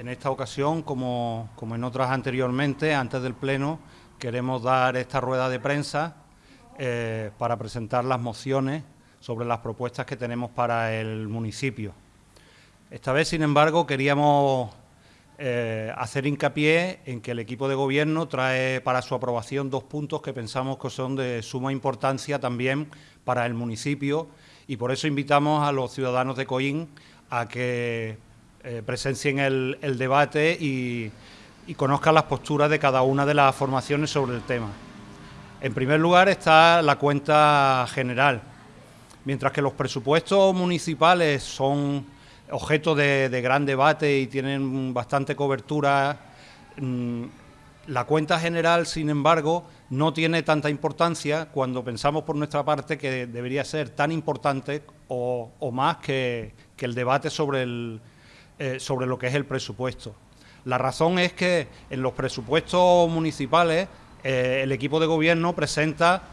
En esta ocasión, como, en otras anteriormente, antes del Pleno, queremos dar esta rueda de prensa eh, para presentar las mociones sobre las propuestas que tenemos para el municipio. Esta vez, sin embargo, queríamos eh, hacer hincapié en que el equipo de gobierno trae para su aprobación dos puntos que pensamos que son de suma importancia también para el municipio y por eso invitamos a los ciudadanos de Coín a que eh, presencien el, debate y, y conozcan las posturas de cada una de las formaciones sobre el tema. En primer lugar está la cuenta general. Mientras que los presupuestos municipales son objeto de, gran debate y tienen bastante cobertura, mm, la cuenta general, sin embargo, no tiene tanta importancia cuando pensamos por nuestra parte que debería ser tan importante o, más que, el debate sobre, el, eh, sobre lo que es el presupuesto. La razón es que en los presupuestos municipales eh, el equipo de gobierno presenta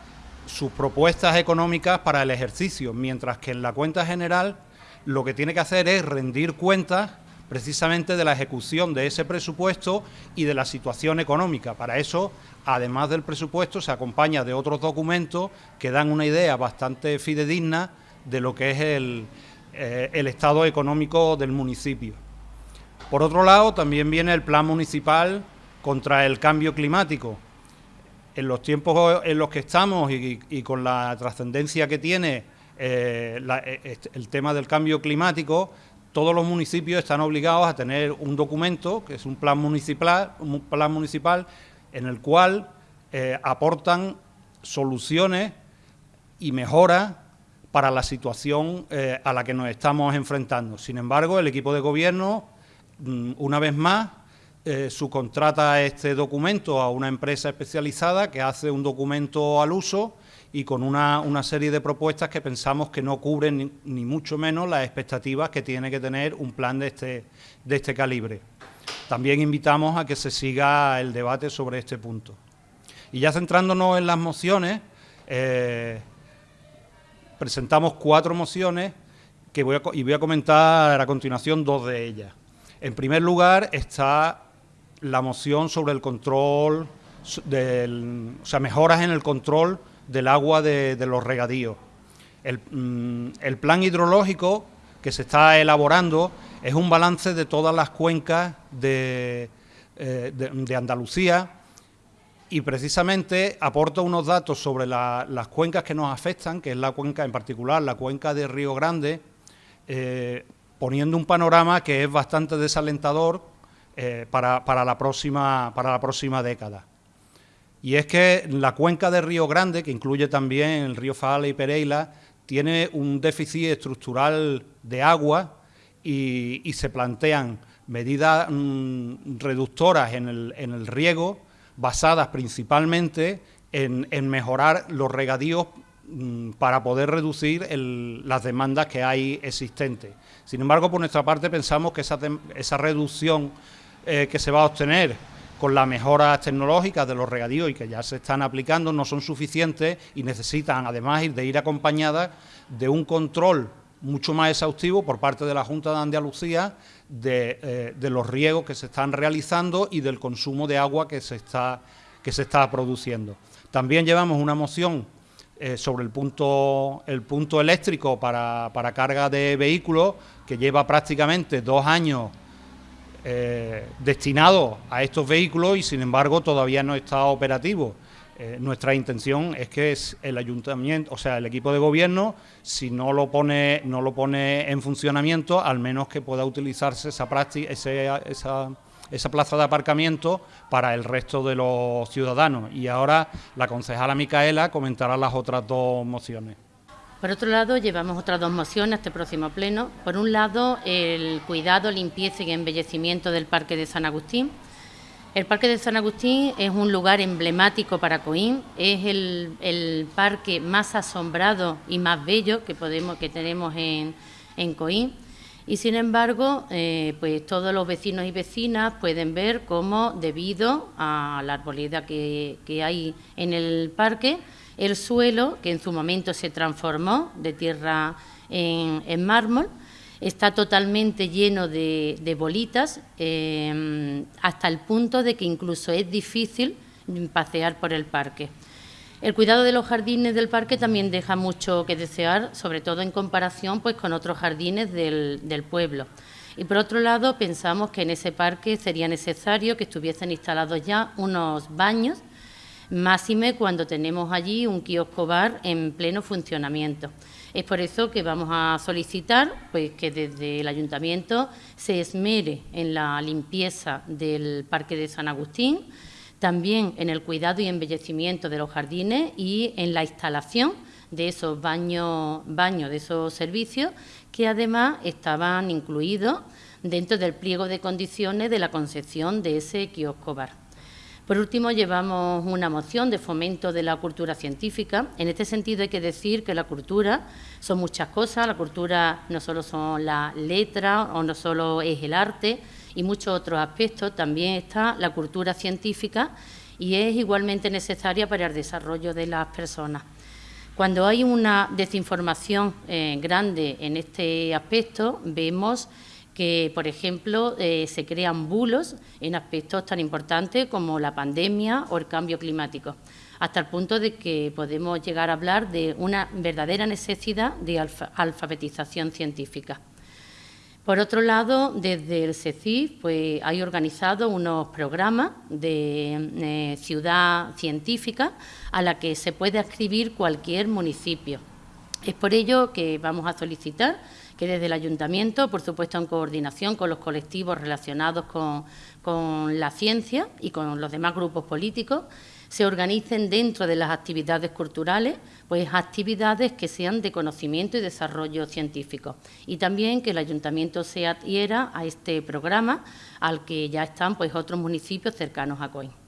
sus propuestas económicas para el ejercicio, mientras que en la cuenta general lo que tiene que hacer es rendir cuentas precisamente de la ejecución de ese presupuesto y de la situación económica. Para eso, además del presupuesto, se acompaña de otros documentos que dan una idea bastante fidedigna de lo que es el, eh, el estado económico del municipio. Por otro lado, también viene el plan municipal contra el cambio climático, en los tiempos en los que estamos y, con la trascendencia que tiene eh, eh, el tema del cambio climático, todos los municipios están obligados a tener un documento, que es un plan municipal, un plan municipal en el cual aportan soluciones y mejoras para la situación a la que nos estamos enfrentando. Sin embargo, el equipo de gobierno, mm, una vez más, eh, subcontrata este documento a una empresa especializada que hace un documento al uso y con una, serie de propuestas que pensamos que no cubren ni, mucho menos las expectativas que tiene que tener un plan de este, de este calibre. También invitamos a que se siga el debate sobre este punto. Y ya centrándonos en las mociones, eh, presentamos cuatro mociones que voy a, y voy a comentar a continuación dos de ellas. En primer lugar está la moción sobre el control, del, o sea, mejoras en el control del agua de, los regadíos. Mm, el, plan hidrológico que se está elaborando es un balance de todas las cuencas de, eh, de, Andalucía y precisamente aporta unos datos sobre las cuencas que nos afectan, que es la cuenca en particular, la cuenca de Río Grande, eh, poniendo un panorama que es bastante desalentador eh, para, la próxima, para la próxima década. Y es que la cuenca de Río Grande, que incluye también el río Fala y Pereira, tiene un déficit estructural de agua y, se plantean medidas mm, reductoras en el, riego basadas principalmente en, mejorar los regadíos mm, para poder reducir las demandas que hay existentes. Sin embargo, por nuestra parte pensamos que esa, esa reducción eh, que se va a obtener con las mejoras tecnológicas de los regadíos y que ya se están aplicando no son suficientes y necesitan además de ir acompañadas de un control mucho más exhaustivo por parte de la Junta de Andalucía de, eh, los riegos que se están realizando y del consumo de agua que se está, que se está produciendo. También llevamos una moción eh, sobre el punto, el punto eléctrico para, para carga de vehículos que lleva prácticamente dos años eh, destinado a estos vehículos y sin embargo todavía no está operativo. Eh, nuestra intención es que el ayuntamiento, o sea, el equipo de gobierno, si no lo pone, no lo pone en funcionamiento, al menos que pueda utilizarse esa, práctica, esa, esa plaza de aparcamiento para el resto de los ciudadanos. Y ahora la concejala Micaela comentará las otras dos mociones. Por otro lado, llevamos otras dos mociones a este próximo pleno. Por un lado, el cuidado, limpieza y embellecimiento del Parque de San Agustín. El Parque de San Agustín es un lugar emblemático para Coín, es el, parque más asombrado y más bello que, podemos, que tenemos en, en Coín. Y sin embargo, eh, pues todos los vecinos y vecinas pueden ver cómo, debido a la arboleda que, que hay en el parque, el suelo, que en su momento se transformó de tierra en, mármol, Está totalmente lleno de, bolitas, em, hasta el punto de que incluso es difícil pasear por el parque. El cuidado de los jardines del parque también deja mucho que desear, sobre todo en comparación pues, con otros jardines del pueblo. Y por otro lado, pensamos que en ese parque sería necesario que estuviesen instalados ya unos baños, máxime cuando tenemos allí un kiosco bar en pleno funcionamiento. Es por eso que vamos a solicitar pues, que desde el ayuntamiento se esmere en la limpieza del Parque de San Agustín, también en el cuidado y embellecimiento de los jardines y en la instalación de esos baños, baños de esos servicios que además estaban incluidos dentro del pliego de condiciones de la concepción de ese kiosco bar. Por último, llevamos una moción de fomento de la cultura científica. En este sentido hay que decir que la cultura son muchas cosas. La cultura no solo son las letras o no solo es el arte y muchos otros aspectos. También está la cultura científica y es igualmente necesaria para el desarrollo de las personas. Cuando hay una desinformación eh, grande en este aspecto, vemos que, por ejemplo, eh, se crean bulos en aspectos tan importantes como la pandemia o el cambio climático, hasta el punto de que podemos llegar a hablar de una verdadera necesidad de alfabetización científica. Por otro lado, desde el CECIF pues, hay organizado unos programas de eh, ciudad científica a la que se puede adscribir cualquier municipio. Es por ello que vamos a solicitar que desde el ayuntamiento, por supuesto en coordinación con los colectivos relacionados con, la ciencia y con los demás grupos políticos, se organicen dentro de las actividades culturales, pues actividades que sean de conocimiento y desarrollo científico. Y también que el ayuntamiento se adhiera a este programa al que ya están pues otros municipios cercanos a COIN.